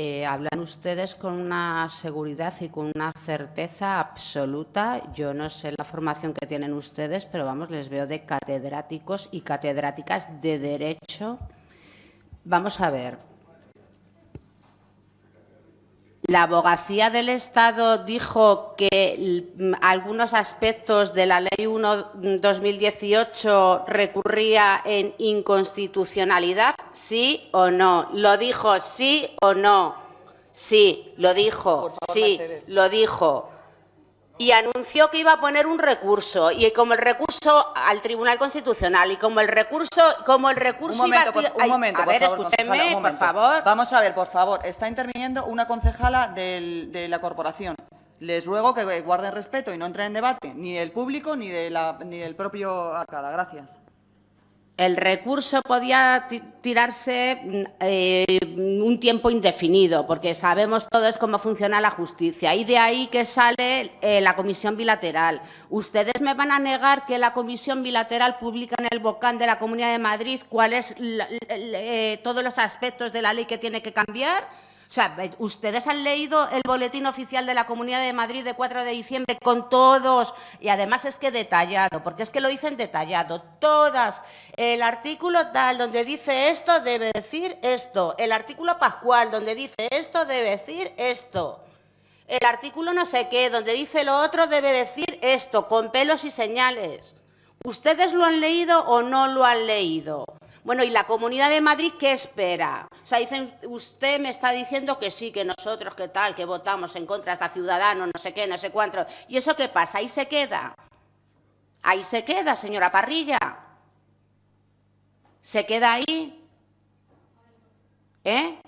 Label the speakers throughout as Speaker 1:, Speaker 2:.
Speaker 1: eh, hablan ustedes con una seguridad y con una certeza absoluta. Yo no sé la formación que tienen ustedes, pero vamos, les veo de catedráticos y catedráticas de Derecho. Vamos a ver, la abogacía del Estado dijo que algunos aspectos de la Ley 1-2018 recurría en inconstitucionalidad, ¿sí o no? ¿Lo dijo sí o no? Sí, lo dijo, sí, lo dijo y anunció que iba a poner un recurso y como el recurso al Tribunal Constitucional y como el recurso como el recurso
Speaker 2: un momento,
Speaker 1: iba
Speaker 2: por, un momento,
Speaker 1: a ver, escúcheme, por favor.
Speaker 2: Vamos a ver, por favor, está interviniendo una concejala del, de la corporación. Les ruego que guarden respeto y no entren en debate, ni del público ni, de la, ni del propio Arcada. Gracias
Speaker 1: el recurso podía tirarse mm, eh, un tiempo indefinido, porque sabemos todos cómo funciona la justicia. Y de ahí que sale eh, la comisión bilateral. ¿Ustedes me van a negar que la comisión bilateral publica en el BOCAN de la Comunidad de Madrid cuáles eh, todos los aspectos de la ley que tiene que cambiar? O sea, ustedes han leído el boletín oficial de la Comunidad de Madrid de 4 de diciembre con todos, y además es que detallado, porque es que lo dicen detallado, todas. El artículo tal, donde dice esto, debe decir esto. El artículo pascual, donde dice esto, debe decir esto. El artículo no sé qué, donde dice lo otro, debe decir esto, con pelos y señales. ¿Ustedes lo han leído o no lo han leído? Bueno, ¿y la Comunidad de Madrid qué espera? O sea, dicen, usted me está diciendo que sí, que nosotros, que tal, que votamos en contra de esta ciudadano, no sé qué, no sé cuánto. ¿Y eso qué pasa? Ahí se queda. Ahí se queda, señora Parrilla. ¿Se queda ahí? ¿Eh?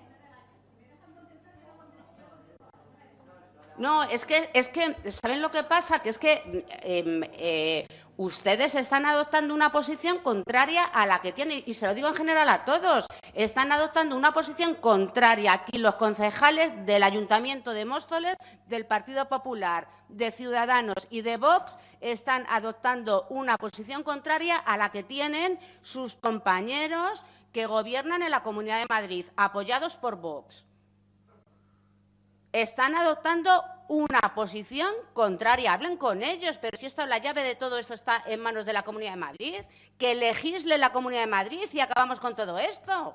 Speaker 1: No, es que, es que, ¿saben lo que pasa? Que es que em, eh, ustedes están adoptando una posición contraria a la que tienen, y se lo digo en general a todos, están adoptando una posición contraria aquí los concejales del Ayuntamiento de Móstoles, del Partido Popular, de Ciudadanos y de Vox, están adoptando una posición contraria a la que tienen sus compañeros que gobiernan en la Comunidad de Madrid, apoyados por Vox están adoptando una posición contraria. Hablen con ellos, pero si esto, la llave de todo esto está en manos de la Comunidad de Madrid, que legisle la Comunidad de Madrid y acabamos con todo esto.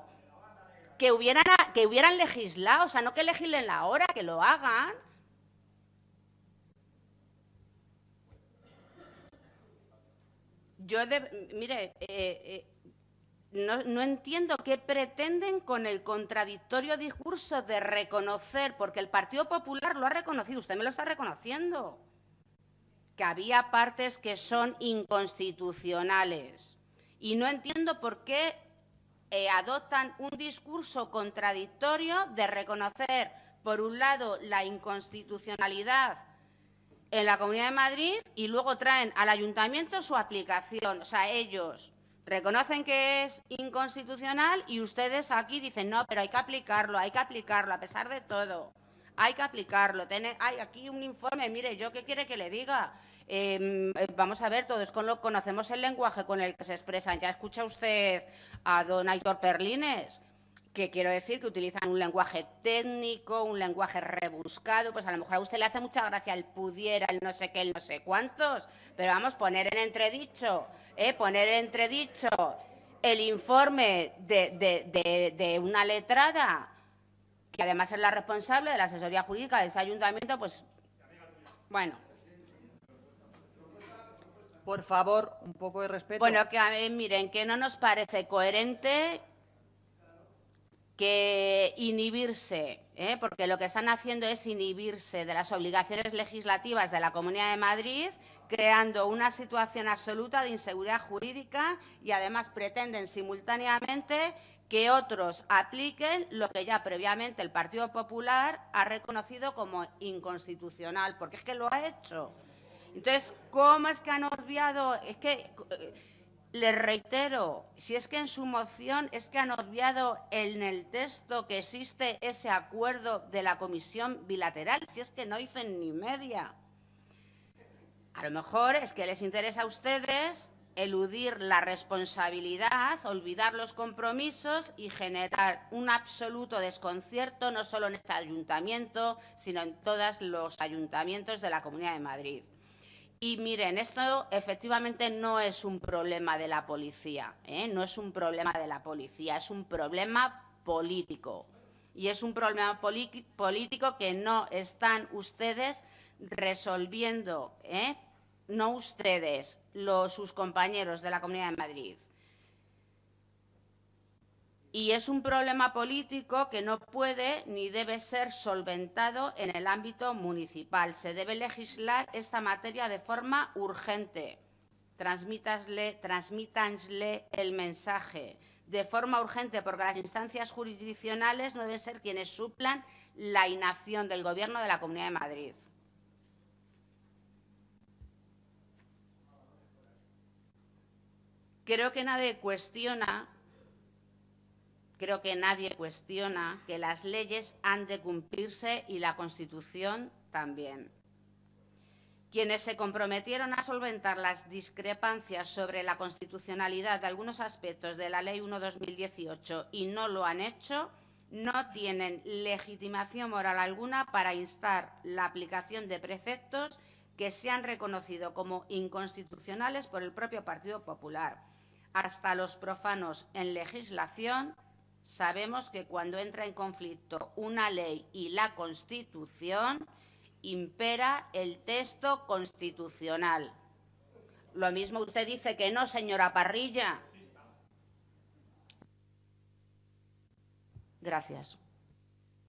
Speaker 1: Que hubieran, que hubieran legislado, o sea, no que legislen la hora, que lo hagan. Yo, mire, eh, eh, no, entiendo qué pretenden con el contradictorio discurso de reconocer, porque el Partido Popular lo ha reconocido, usted me lo está reconociendo, que había partes que son inconstitucionales. Y no entiendo por qué eh, adoptan un discurso contradictorio de reconocer, por un lado, la inconstitucionalidad en la Comunidad de Madrid y luego traen al ayuntamiento su aplicación. O sea, ellos reconocen que es inconstitucional y ustedes aquí dicen, no, pero hay que aplicarlo, hay que aplicarlo, a pesar de todo. Hay que aplicarlo. hay aquí un informe, mire, ¿yo qué quiere que le diga? Em, eh, vamos a ver, todos conocemos el lenguaje con el que se expresan. Ya escucha usted a don Aitor Perlines, que quiero decir que utilizan un lenguaje técnico, un lenguaje rebuscado, pues a lo mejor a usted le hace mucha gracia el pudiera, el no sé qué, el no sé cuántos, pero vamos, poner en entredicho ¿eh? poner entredicho el informe de, una letrada, que además es la responsable de la asesoría jurídica de ese ayuntamiento, pues, bueno.
Speaker 2: Por favor, un poco de respeto.
Speaker 1: Bueno, que a mí, miren, que no nos parece coherente que inhibirse, ¿eh? porque lo que están haciendo es inhibirse de las obligaciones legislativas de la Comunidad de Madrid creando una situación absoluta de inseguridad jurídica y además pretenden simultáneamente que otros apliquen lo que ya previamente el Partido Popular ha reconocido como inconstitucional, porque es que lo ha hecho. Entonces, ¿cómo es que han obviado? Es que, eh, les reitero, si es que en su moción es que han obviado en el texto que existe ese acuerdo de la comisión bilateral, si es que no dicen ni media. A lo mejor es que les interesa a ustedes eludir la responsabilidad, olvidar los compromisos y generar un absoluto desconcierto no solo en este ayuntamiento, sino en todos los ayuntamientos de la Comunidad de Madrid. Y miren, esto efectivamente no es un problema de la policía, ¿eh? no es un problema de la policía, es un problema político. Y es un problema político que no están ustedes resolviendo, ¿eh? no ustedes, los, sus compañeros de la Comunidad de Madrid. Y es un problema político que no puede ni debe ser solventado en el ámbito municipal. Se debe legislar esta materia de forma urgente. Transmítansle, el mensaje de forma urgente, porque las instancias jurisdiccionales no deben ser quienes suplan la inacción del Gobierno de la Comunidad de Madrid. Creo que nadie cuestiona, creo que nadie cuestiona que las leyes han de cumplirse y la Constitución también. Quienes se comprometieron a solventar las discrepancias sobre la constitucionalidad de algunos aspectos de la Ley 1-2018 y no lo han hecho, no tienen legitimación moral alguna para instar la aplicación de preceptos que se han reconocido como inconstitucionales por el propio Partido Popular hasta los profanos en legislación, sabemos que cuando entra en conflicto una ley y la Constitución, impera el texto constitucional. Lo mismo usted dice que no, señora Parrilla. Gracias.